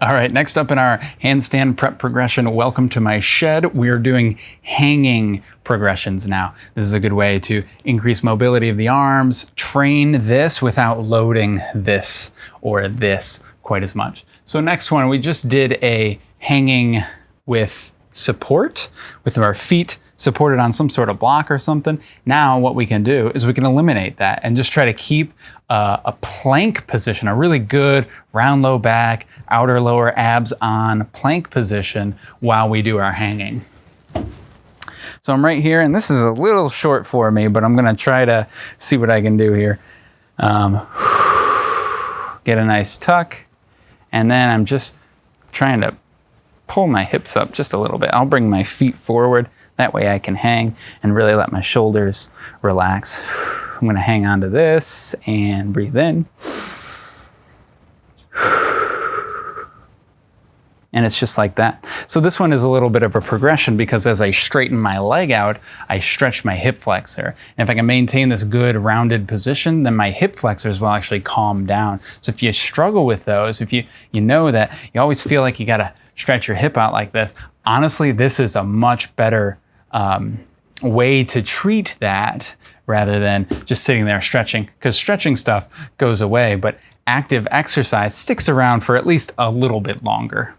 All right, next up in our handstand prep progression, welcome to my shed. We are doing hanging progressions now. This is a good way to increase mobility of the arms, train this without loading this or this quite as much. So next one, we just did a hanging with support with our feet supported on some sort of block or something. Now what we can do is we can eliminate that and just try to keep uh, a plank position, a really good round low back, outer lower abs on plank position while we do our hanging. So I'm right here and this is a little short for me, but I'm gonna try to see what I can do here. Um, get a nice tuck and then I'm just trying to pull my hips up just a little bit. I'll bring my feet forward that way I can hang and really let my shoulders relax. I'm gonna hang on to this and breathe in. And it's just like that. So this one is a little bit of a progression because as I straighten my leg out, I stretch my hip flexor. And if I can maintain this good rounded position, then my hip flexors will actually calm down. So if you struggle with those, if you, you know that you always feel like you gotta stretch your hip out like this, honestly, this is a much better um, way to treat that rather than just sitting there stretching because stretching stuff goes away, but active exercise sticks around for at least a little bit longer.